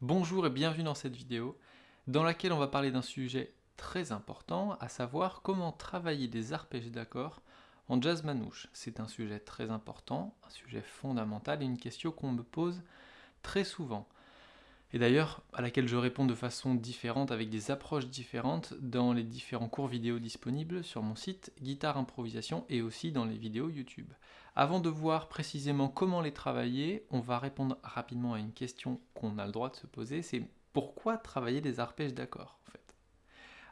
Bonjour et bienvenue dans cette vidéo dans laquelle on va parler d'un sujet très important, à savoir comment travailler des arpèges d'accords en jazz manouche. C'est un sujet très important, un sujet fondamental et une question qu'on me pose très souvent. Et d'ailleurs, à laquelle je réponds de façon différente, avec des approches différentes, dans les différents cours vidéo disponibles sur mon site Guitare Improvisation et aussi dans les vidéos YouTube. Avant de voir précisément comment les travailler, on va répondre rapidement à une question qu'on a le droit de se poser, c'est pourquoi travailler des arpèges d'accords en fait?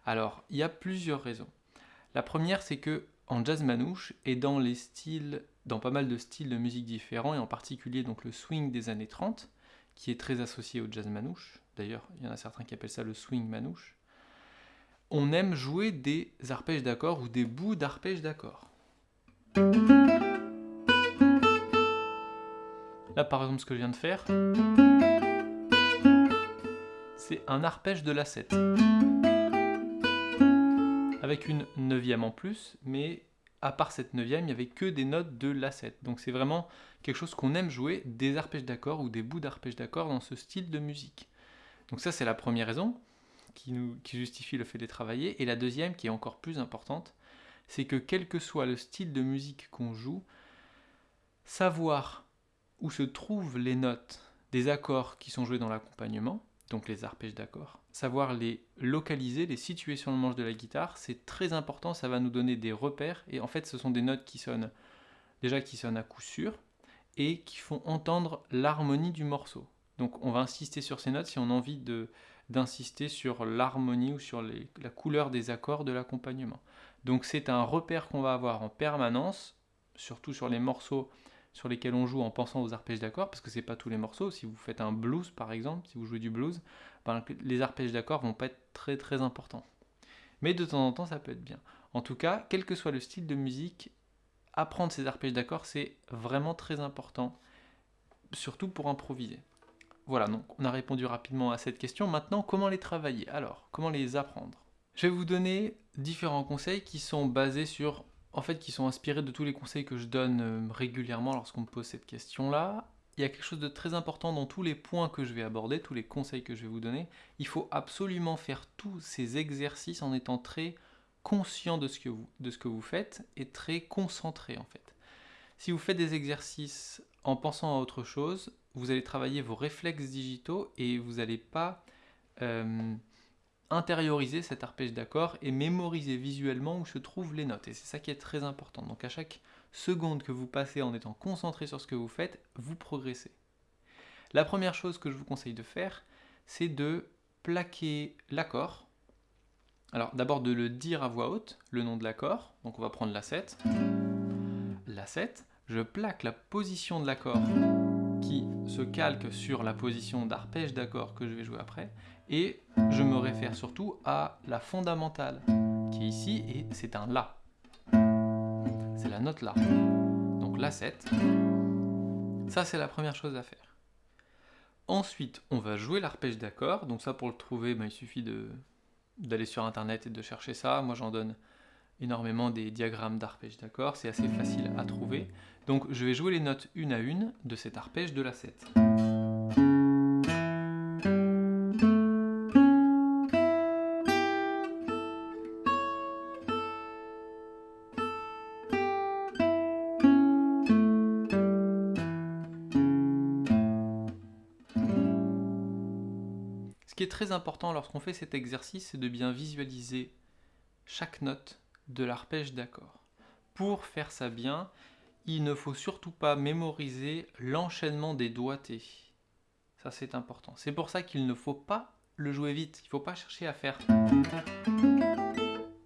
Alors, il y a plusieurs raisons. La première, c'est que en jazz manouche et dans les styles, dans pas mal de styles de musique différents, et en particulier donc le swing des années 30, qui est très associé au jazz manouche. D'ailleurs, il y en a certains qui appellent ça le swing manouche. On aime jouer des arpèges d'accords ou des bouts d'arpèges d'accords. Là, par exemple, ce que je viens de faire, c'est un arpège de la 7. Avec une neuvième en plus, mais à part cette neuvième, il n'y avait que des notes de la 7. Donc c'est vraiment quelque chose qu'on aime jouer, des arpèges d'accords ou des bouts d'arpèges d'accords dans ce style de musique. Donc ça c'est la première raison qui, qui justifie le fait de les travailler. Et la deuxième, qui est encore plus importante, c'est que quel que soit le style de musique qu'on joue, savoir où se trouvent les notes des accords qui sont joués dans l'accompagnement, donc les arpèges d'accords. Savoir les localiser, les situer sur le manche de la guitare, c'est très important, ça va nous donner des repères, et en fait ce sont des notes qui sonnent, déjà qui sonnent à coup sûr, et qui font entendre l'harmonie du morceau. Donc on va insister sur ces notes si on a envie d'insister sur l'harmonie ou sur la couleur des accords de l'accompagnement. Donc c'est un repère qu'on va avoir en permanence, surtout sur les morceaux sur lesquels on joue en pensant aux arpèges d'accords, parce que c'est pas tous les morceaux. Si vous faites un blues par exemple, si vous jouez du blues, ben, les arpèges d'accords vont pas être très très importants. Mais de temps en temps, ça peut être bien. En tout cas, quel que soit le style de musique, apprendre ces arpèges d'accords, c'est vraiment très important, surtout pour improviser. Voilà, donc on a répondu rapidement à cette question. Maintenant, comment les travailler? Alors, comment les apprendre? Je vais vous donner différents conseils qui sont basés sur en fait, qui sont inspirés de tous les conseils que je donne euh, régulièrement lorsqu'on me pose cette question-là. Il y a quelque chose de très important dans tous les points que je vais aborder, tous les conseils que je vais vous donner. Il faut absolument faire tous ces exercices en étant très conscient de ce que vous, de ce que vous faites et très concentré en fait. Si vous faites des exercices en pensant à autre chose, vous allez travailler vos réflexes digitaux et vous n'allez pas euh, intérioriser cet arpège d'accord et mémoriser visuellement où se trouvent les notes. Et c'est ça qui est très important. Donc à chaque seconde que vous passez en étant concentré sur ce que vous faites, vous progressez. La première chose que je vous conseille de faire, c'est de plaquer l'accord. Alors d'abord de le dire à voix haute, le nom de l'accord. Donc on va prendre la 7. La 7, je plaque la position de l'accord se calque sur la position d'arpège d'accord que je vais jouer après, et je me réfère surtout à la fondamentale, qui est ici, et c'est un La. C'est la note La. Donc La 7. Ça, c'est la première chose à faire. Ensuite, on va jouer l'arpège d'accord. Donc ça, pour le trouver, ben, il suffit d'aller sur Internet et de chercher ça. Moi, j'en donne énormément des diagrammes d'arpège d'accord? C'est assez facile à trouver. Donc je vais jouer les notes une à une de cet arpège de la 7. Ce qui est très important lorsqu'on fait cet exercice, c'est de bien visualiser chaque note de l'arpège d'accord. Pour faire ça bien, il ne faut surtout pas mémoriser l'enchaînement des doigtés. Ça c'est important. C'est pour ça qu'il ne faut pas le jouer vite. Il ne faut pas chercher à faire...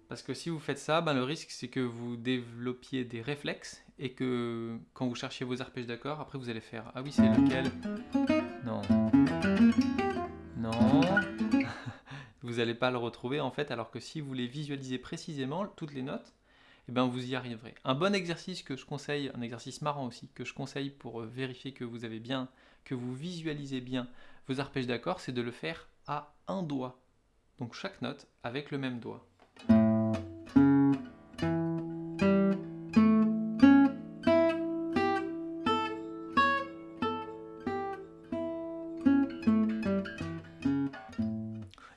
Parce que si vous faites ça, ben le risque c'est que vous développiez des réflexes et que quand vous cherchiez vos arpèges d'accord, après vous allez faire « Ah oui, c'est lequel ?» Non. Non. Vous n'allez pas le retrouver en fait, alors que si vous les visualisez précisément, toutes les notes, eh ben vous y arriverez. Un bon exercice que je conseille, un exercice marrant aussi, que je conseille pour euh, vérifier que vous avez bien, que vous visualisez bien vos arpèges d'accords, c'est de le faire à un doigt. Donc chaque note avec le même doigt.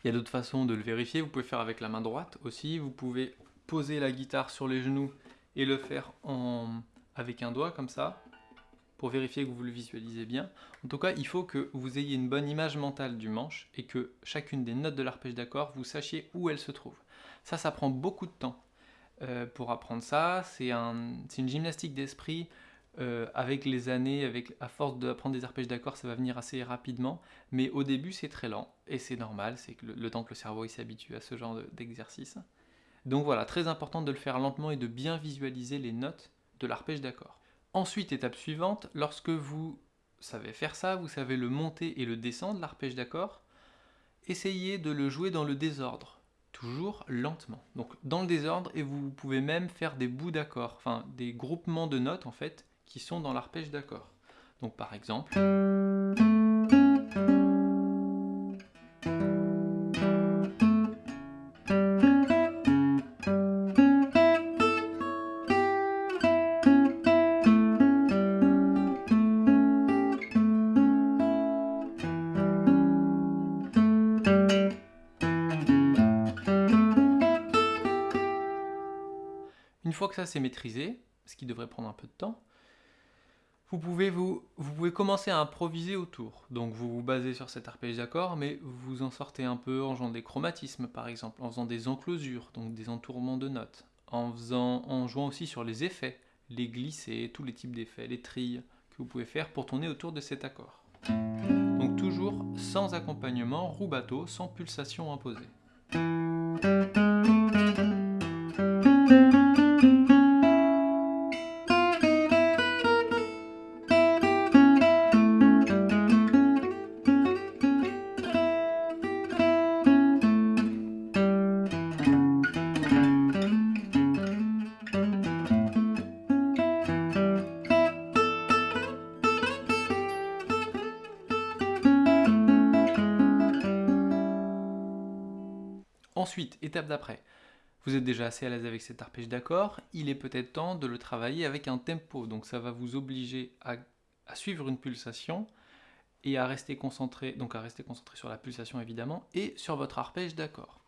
Il y a d'autres façons de le vérifier, vous pouvez faire avec la main droite aussi, vous pouvez poser la guitare sur les genoux et le faire avec un doigt comme ça, pour vérifier que vous le visualisez bien. En tout cas, il faut que vous ayez une bonne image mentale du manche et que chacune des notes de l'arpège d'accord, vous sachiez où elle se trouve. Ça, ça prend beaucoup de temps euh, pour apprendre ça. C'est une gymnastique d'esprit. Euh, avec les années, avec, à force d'apprendre des arpèges d'accord, ça va venir assez rapidement. Mais au début, c'est très lent. Et c'est normal, c'est le, le, temps que le cerveau s'habitue à ce genre d'exercice. Donc voilà, très important de le faire lentement et de bien visualiser les notes de l'arpège d'accord. Ensuite, étape suivante, lorsque vous savez faire ça, vous savez le monter et le descendre, l'arpège d'accord, essayez de le jouer dans le désordre, toujours lentement. Donc dans le désordre, et vous pouvez même faire des bouts d'accords, enfin des groupements de notes en fait, qui sont dans l'arpège d'accord. Donc par exemple... Une fois que ça c'est maîtrisé, ce qui devrait prendre un peu de temps, vous pouvez, vous, vous pouvez commencer à improviser autour. Donc vous vous basez sur cet arpège d'accord, mais vous en sortez un peu en jouant des chromatismes par exemple, en faisant des enclosures, donc des entourements de notes, en, faisant, en jouant aussi sur les effets, les glissés, tous les types d'effets, les trilles que vous pouvez faire pour tourner autour de cet accord. Donc toujours sans accompagnement, rubato, sans pulsation imposée. Déjà assez à l'aise avec cet arpège d'accord, il est peut-être temps de le travailler avec un tempo, donc ça va vous obliger à, suivre une pulsation et à rester concentré, donc à rester concentré sur la pulsation évidemment, et sur votre arpège d'accord.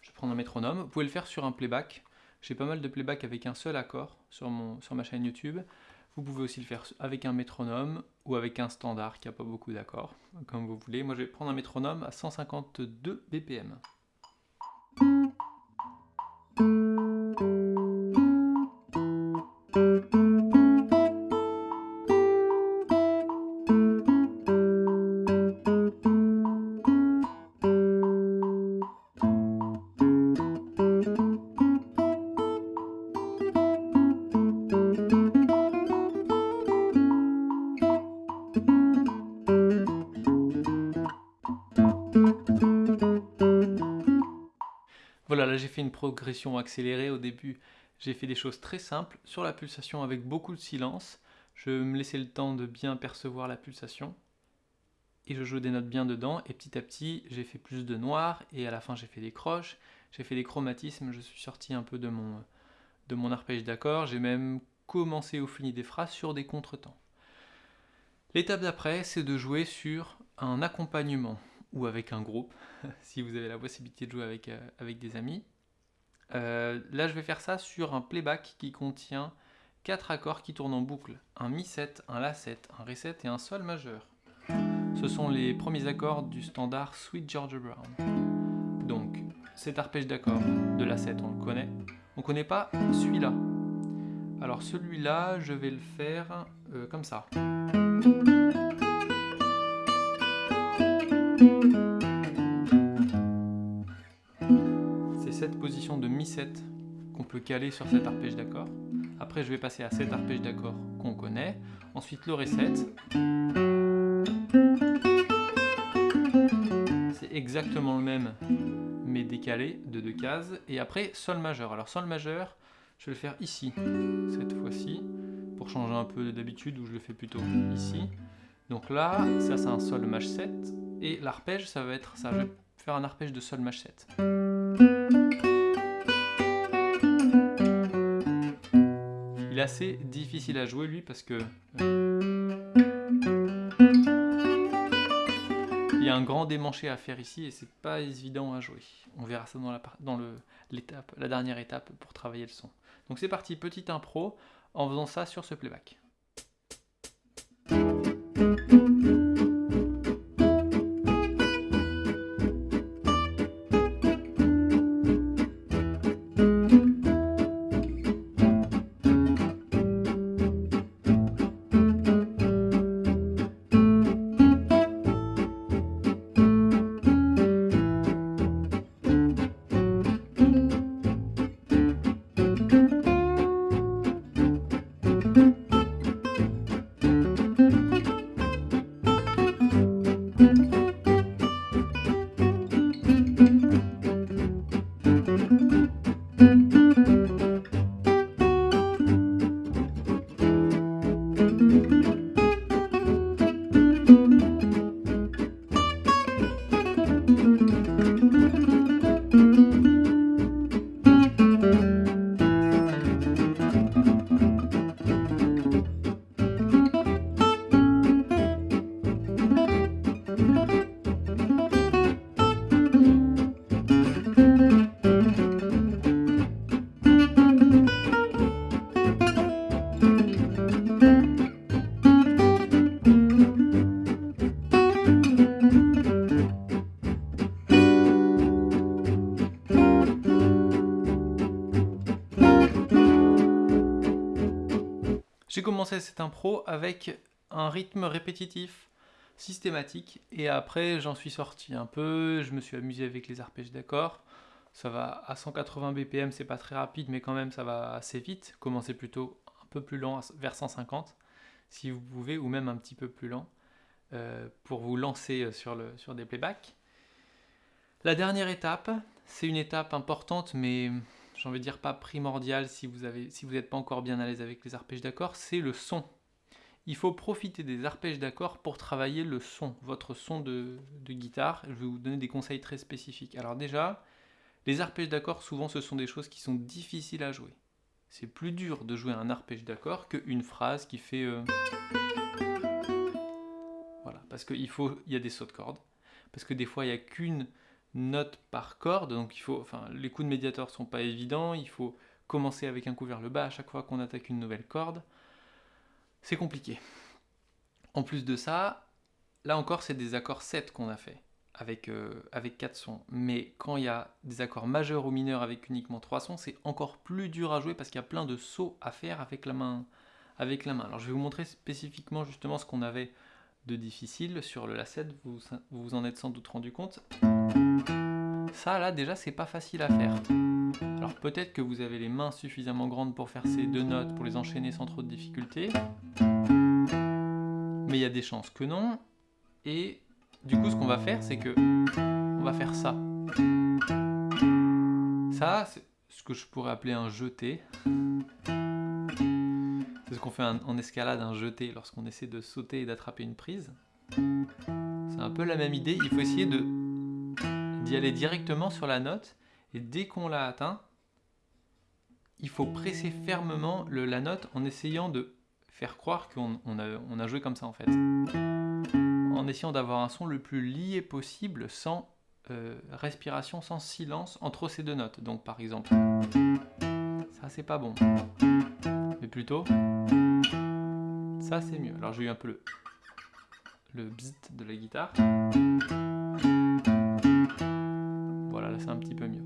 Je prendre un métronome, vous pouvez le faire sur un playback, j'ai pas mal de playback avec un seul accord sur, mon, sur ma chaîne YouTube, vous pouvez aussi le faire avec un métronome ou avec un standard qui n'a pas beaucoup d'accords, comme vous voulez. Moi je vais prendre un métronome à 152 BPM. Là j'ai fait une progression accélérée au début. J'ai fait des choses très simples sur la pulsation avec beaucoup de silence. Je me laissais le temps de bien percevoir la pulsation. Et je joue des notes bien dedans. Et petit à petit, j'ai fait plus de noir. Et à la fin, j'ai fait des croches. J'ai fait des chromatismes. Je suis sorti un peu de mon, de mon arpège d'accord. J'ai même commencé au fini des phrases sur des contretemps. L'étape d'après, c'est de jouer sur un accompagnement ou avec un groupe, si vous avez la possibilité de jouer avec, euh, avec des amis. Euh, là, je vais faire ça sur un playback qui contient quatre accords qui tournent en boucle. Un Mi7, un La7, un Ré7 et un Sol majeur. Ce sont les premiers accords du standard Sweet Georgia Brown. Donc, cet arpège d'accords de La7, on le connaît. On ne connaît pas celui-là. Alors celui-là, je vais le faire euh, comme ça. Cette position de Mi7 qu'on peut caler sur cet arpège d'accord. Après, je vais passer à cet arpège d'accord qu'on connaît. Ensuite, le Ré7. C'est exactement le même, mais décalé de deux cases. Et après, Sol majeur. Alors, Sol majeur, je vais le faire ici, cette fois-ci, pour changer un peu d'habitude, où je le fais plutôt ici. Donc là, ça c'est un Sol Maj 7, et l'arpège, ça va être ça. Je vais faire un arpège de Sol Maj 7. Difficile à jouer lui parce que... Il y a un grand démanché à faire ici et c'est pas évident à jouer. On verra ça dans la, dans l'étape, la dernière étape pour travailler le son. Donc c'est parti, petite impro en faisant ça sur ce playback. Commencé cette impro avec un rythme répétitif, systématique, et après j'en suis sorti un peu, je me suis amusé avec les arpèges d'accords. Ça va à 180 BPM, c'est pas très rapide, mais quand même ça va assez vite. Commencez plutôt un peu plus lent, vers 150, si vous pouvez, ou même un petit peu plus lent, euh, pour vous lancer sur, le, sur des playbacks. La dernière étape, c'est une étape importante, mais j'ai envie de dire pas primordial si vous n'êtes pas encore bien à l'aise avec les arpèges d'accords, c'est le son. Il faut profiter des arpèges d'accords pour travailler le son, votre son de, guitare. Je vais vous donner des conseils très spécifiques. Alors déjà, les arpèges d'accords, souvent ce sont des choses qui sont difficiles à jouer. C'est plus dur de jouer un arpège d'accord qu'une phrase qui fait... Euh, voilà, parce qu'il il y a des sauts de cordes. Parce que des fois, il n'y a qu'une note par corde, donc il faut, enfin, les coups de médiator sont pas évidents, il faut commencer avec un coup vers le bas à chaque fois qu'on attaque une nouvelle corde. C'est compliqué. En plus de ça, là encore, c'est des accords 7 qu'on a fait, avec, euh, avec 4 sons. Mais quand il y a des accords majeurs ou mineurs avec uniquement 3 sons, c'est encore plus dur à jouer parce qu'il y a plein de sauts à faire avec la main. Avec la main. Alors je vais vous montrer spécifiquement justement ce qu'on avait de difficile sur le La7, vous vous en êtes sans doute rendu compte. Ça, là, déjà, c'est pas facile à faire. Alors peut-être que vous avez les mains suffisamment grandes pour faire ces deux notes, pour les enchaîner sans trop de difficultés. Mais il y a des chances que non. Et du coup, ce qu'on va faire, c'est que on va faire ça. Ça, c'est ce que je pourrais appeler un jeté. C'est ce qu'on fait en escalade, un jeté, lorsqu'on essaie de sauter et d'attraper une prise. C'est un peu la même idée, il faut essayer de d'y aller directement sur la note, et dès qu'on l'a atteint, il faut presser fermement le, la note en essayant de faire croire qu'on a, on a joué comme ça en fait. En essayant d'avoir un son le plus lié possible, sans euh, respiration, sans silence entre ces deux notes. Donc par exemple, ça c'est pas bon. Mais plutôt, ça c'est mieux. Alors j'ai eu un peu le, le de la guitare. Voilà, là c'est un petit peu mieux.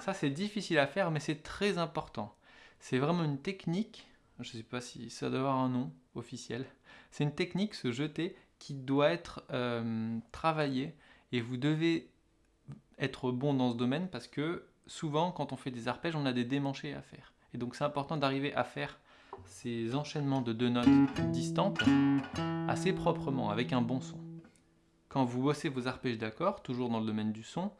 Ça c'est difficile à faire, mais c'est très important. C'est vraiment une technique, je ne sais pas si ça doit avoir un nom officiel, c'est une technique, se jeter, qui doit être euh, travaillée, et vous devez être bon dans ce domaine, parce que souvent quand on fait des arpèges, on a des démanchés à faire. Et donc c'est important d'arriver à faire ces enchaînements de deux notes distantes assez proprement, avec un bon son. Quand vous bossez vos arpèges d'accords, toujours dans le domaine du son,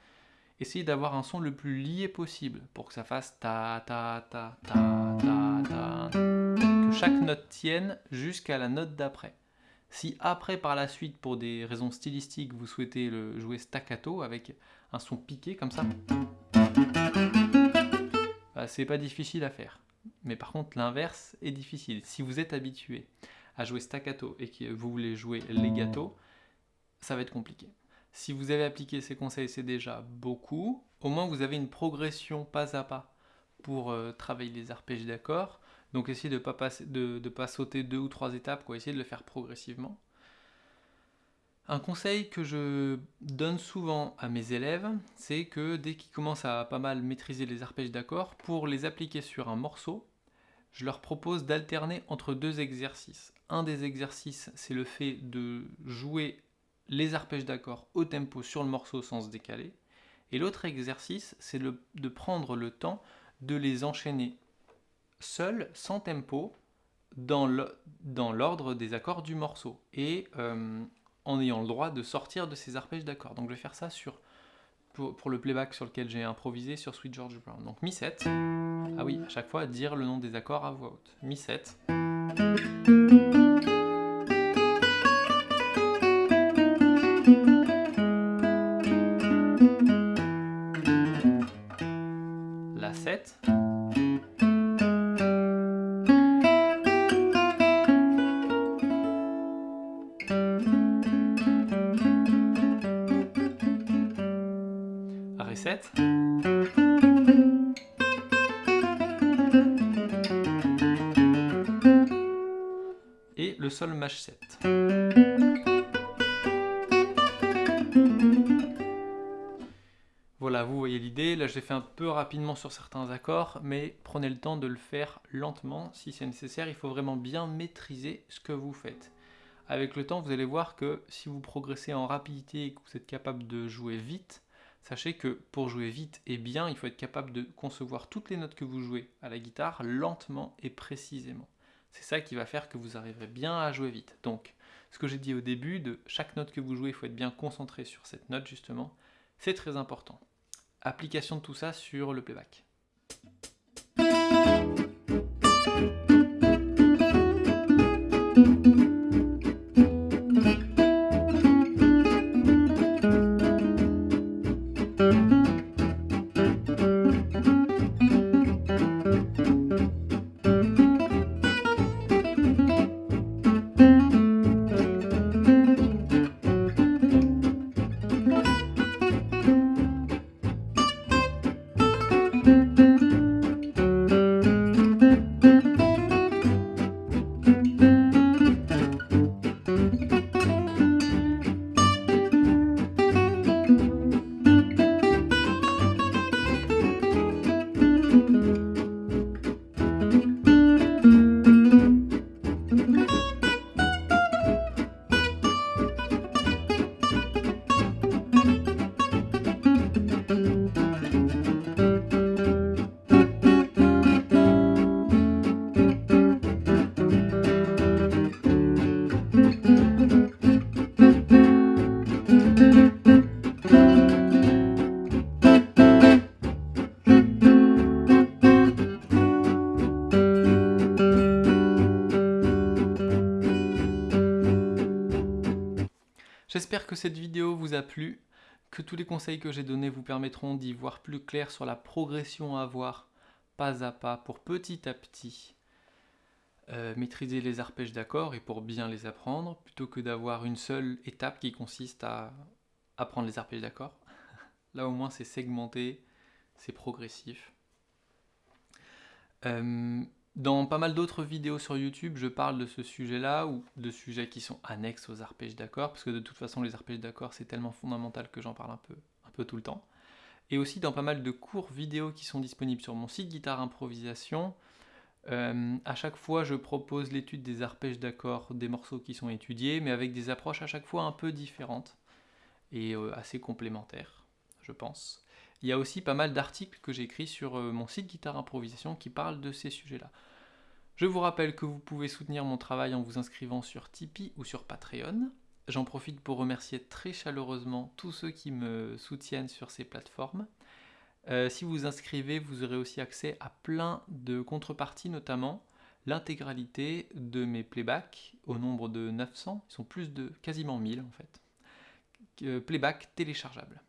essayez d'avoir un son le plus lié possible pour que ça fasse ta ta ta ta ta ta que chaque note tienne jusqu'à la note d'après. Si après par la suite pour des raisons stylistiques vous souhaitez le jouer staccato avec un son piqué comme ça, bah, c'est pas difficile à faire. Mais par contre, l'inverse est difficile. Si vous êtes habitué à jouer staccato et que vous voulez jouer legato, ça va être compliqué. Si vous avez appliqué ces conseils, c'est déjà beaucoup. Au moins, vous avez une progression pas à pas pour euh, travailler les arpèges d'accords. Donc, essayez de ne pas, de, pas sauter deux ou trois étapes, quoi. essayez de le faire progressivement. Un conseil que je donne souvent à mes élèves, c'est que dès qu'ils commencent à pas mal maîtriser les arpèges d'accords, pour les appliquer sur un morceau, je leur propose d'alterner entre deux exercices. Un des exercices, c'est le fait de jouer les arpèges d'accords au tempo sur le morceau sans se décaler. Et l'autre exercice, c'est de prendre le temps de les enchaîner seuls, sans tempo, dans l'ordre des accords du morceau. Et euh, en ayant le droit de sortir de ces arpèges d'accords. Donc je vais faire ça sur, pour, pour le playback sur lequel j'ai improvisé sur Sweet George Brown. Donc Mi7. Ah oui, à chaque fois, dire le nom des accords à voix haute. Mi7. 7. Et le sol maj 7. Voilà, vous voyez l'idée. Là, je l'ai fait un peu rapidement sur certains accords, mais prenez le temps de le faire lentement si c'est nécessaire. Il faut vraiment bien maîtriser ce que vous faites. Avec le temps, vous allez voir que si vous progressez en rapidité et que vous êtes capable de jouer vite, sachez que pour jouer vite et bien, il faut être capable de concevoir toutes les notes que vous jouez à la guitare lentement et précisément. C'est ça qui va faire que vous arriverez bien à jouer vite. Donc, ce que j'ai dit au début, de chaque note que vous jouez, il faut être bien concentré sur cette note justement, c'est très important. Application de tout ça sur le playback. Que cette vidéo vous a plu, que tous les conseils que j'ai donnés vous permettront d'y voir plus clair sur la progression à avoir pas à pas pour petit à petit euh, maîtriser les arpèges d'accords et pour bien les apprendre, plutôt que d'avoir une seule étape qui consiste à apprendre les arpèges d'accords. Là au moins c'est segmenté, c'est progressif. Euh, dans pas mal d'autres vidéos sur YouTube, je parle de ce sujet-là ou de sujets qui sont annexes aux arpèges d'accords, parce que de toute façon, les arpèges d'accords, c'est tellement fondamental que j'en parle un peu, un peu tout le temps. Et aussi dans pas mal de cours vidéo qui sont disponibles sur mon site Guitare Improvisation. Euh, à chaque fois, je propose l'étude des arpèges d'accords des morceaux qui sont étudiés, mais avec des approches à chaque fois un peu différentes et euh, assez complémentaires, je pense. Il y a aussi pas mal d'articles que j'écris sur euh, mon site Guitare Improvisation qui parlent de ces sujets-là. Je vous rappelle que vous pouvez soutenir mon travail en vous inscrivant sur Tipeee ou sur Patreon. J'en profite pour remercier très chaleureusement tous ceux qui me soutiennent sur ces plateformes. Euh, si vous vous inscrivez, vous aurez aussi accès à plein de contreparties, notamment l'intégralité de mes playbacks au nombre de 900, ils sont plus de quasiment 1000 en fait, euh, playbacks téléchargeables.